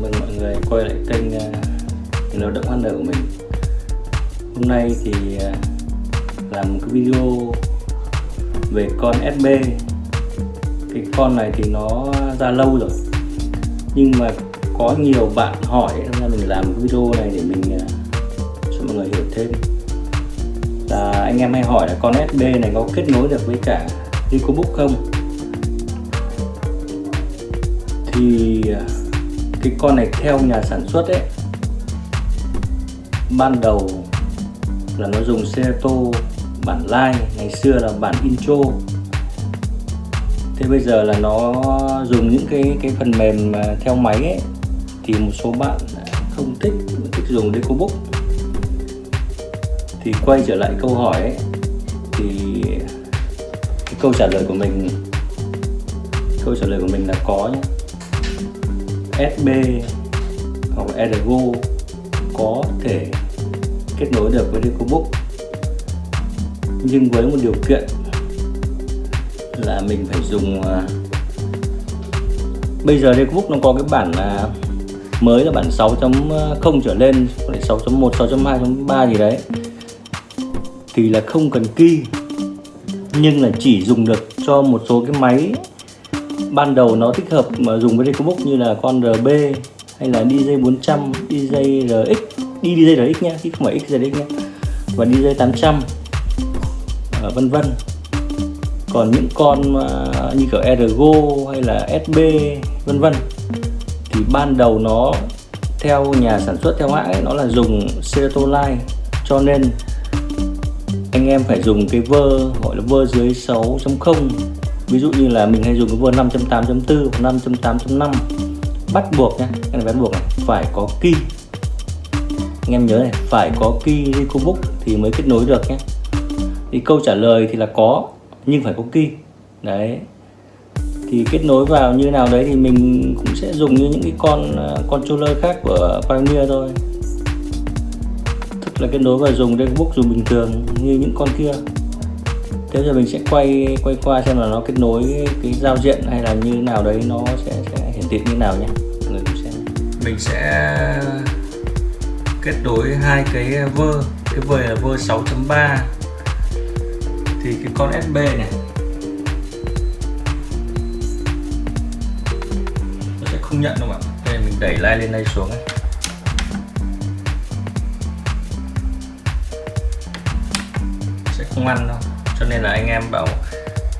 Mừng mọi người quay lại kênh à, uh, lao động ăn của mình. Hôm nay thì uh, làm một cái video về con SB Cái con này thì nó ra lâu rồi Nhưng mà có nhiều bạn hỏi nên mình làm cái video này để mình uh, cho mọi người hiểu thêm. Là anh em hay hỏi là con SB này có kết nối được với cả EcoBook không? Thì cái con này theo nhà sản xuất ấy, ban đầu là nó dùng xe tô bản lai, ngày xưa là bản intro. Thế bây giờ là nó dùng những cái cái phần mềm à, theo máy ấy, thì một số bạn không thích thích dùng DecoBook thì quay trở lại câu hỏi ấy, thì cái câu trả lời của mình, câu trả lời của mình là có nhé USB hoặc Ergo có thể kết nối được với EcoBook nhưng với một điều kiện là mình phải dùng à, bây giờ EcoBook nó có cái bản à, mới là bản 6.0 à, trở lên 6.1 6.2 6.3 gì đấy. Thì là không cần key, nhưng là chỉ dùng được cho một số cái máy ban đầu nó thích hợp mà dùng với EcoBook như là con RB hay là DJ 400, DJ RX, đi DJ RX nhá, chứ không phải XRX nhá. Và DJ 800 à, vân vân. Còn những con à, như kiểu Ergo hay là SB vân vân. Thì ban đầu nó theo nhà sản xuất theo hãng ấy, nó là dùng Serotoline cho nên anh em phải dùng cái vơ gọi là vơ dưới 6.0 ví dụ như là mình hay dùng cái vua 5.8.4 5.8.5 bắt buộc nhé cái này bắt buộc này phải có key. Anh em nhớ này phải có key EcoBook thì mới kết nối được nhé thì câu trả lời thì là có nhưng phải có key. Đấy. Thì kết nối vào như nào đấy thì mình cũng sẽ dùng như những cái con uh, controller khác của Pioneer thôi. Tức là kết nối và dùng EcoBook dùng bình thường như những con kia thế giờ mình sẽ quay quay qua xem là nó kết nối cái giao diện hay là như nào đấy nó sẽ, sẽ hiển thị như nào nhé người cũng sẽ mình sẽ kết nối hai cái vơ cái vơ là vơ 6.3 thì cái con SB này nó sẽ không nhận đâu ạ? đây mình đẩy like lên đây xuống ấy. sẽ không ăn đâu cho nên là anh em bảo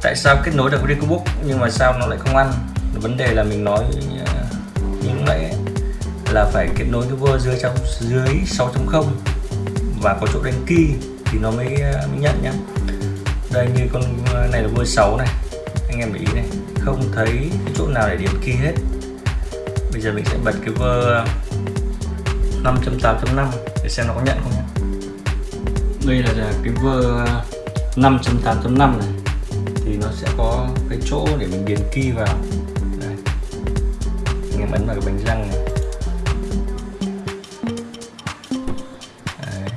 tại sao kết nối được với nhưng mà sao nó lại không ăn? Vấn đề là mình nói ờ, những như nãy là phải kết nối cái vơ dưới trong dưới 6.0 và có chỗ đánh key thì nó mới, ờ, mới nhận nhá. Đây như con ờ, này là vơ 6 này. Anh em để ý này không thấy cái chỗ nào để điểm key hết. Bây giờ mình sẽ bật cái vơ 5.8.5 để xem nó có nhận không nhé đây là cái vơ 5.8.5 này. Thì nó sẽ có cái chỗ để mình điền key vào. Đây. anh em ấn vào cái bánh răng này. Đấy.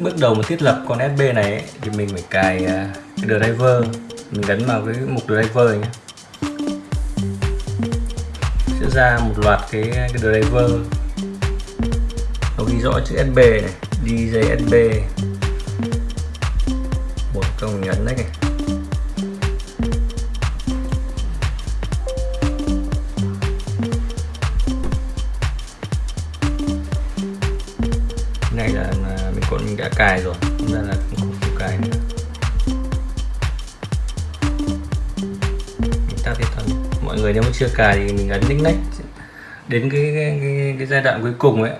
bước đầu mà thiết lập con SB này ấy, thì mình phải cài à, cái driver. Mình gắn vào cái mục driver nhé sẽ ra một loạt cái cái driver nó ghi rõ chữ SB này DJ SB một công nhấn đấy này. Này là, mình còn mình đã cài rồi ra là không có cài nữa. Mình tắt đi thôi mọi người nếu mà chưa cài thì mình ấn link next. Đến cái, cái, cái, cái giai đoạn cuối cùng ấy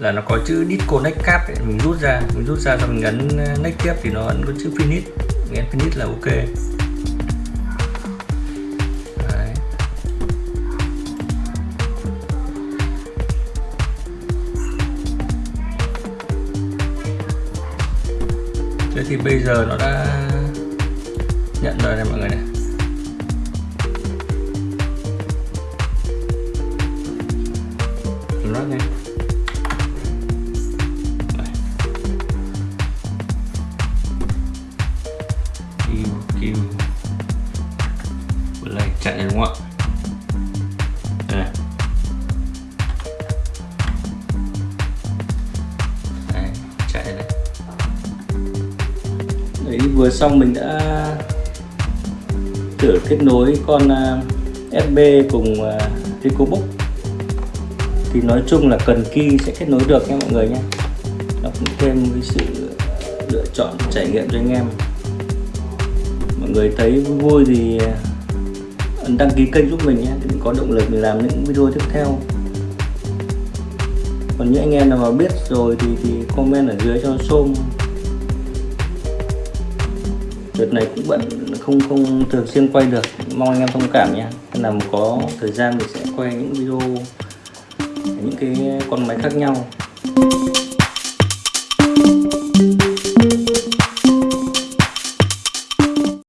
là nó có chữ disconnect cap ấy, mình rút ra mình rút ra xong mình ấn ờ, next tiếp thì nó ấn có chữ finish. Mình ấn finish là ok. Đấy. thế thì bây giờ nó đã nhận rồi này mọi người này. Nó này vừa xong mình đã thử kết nối con à, SB cùng à, EcoBook thì nói chung là cần key sẽ kết nối được nha mọi người nhé. Nó cũng thêm cái sự lựa chọn trải nghiệm cho anh em. Mọi người thấy vui vui thì à, ấn đăng ký kênh giúp mình nhé, để mình có động lực mình làm những video tiếp theo. Còn những anh em nào mà biết rồi thì thì comment ở dưới cho xôm đợt này cũng bận không không thường xuyên quay được. Mong anh em thông cảm nhé. Nên là có thời gian mình sẽ quay những video, những cái con máy khác nhau.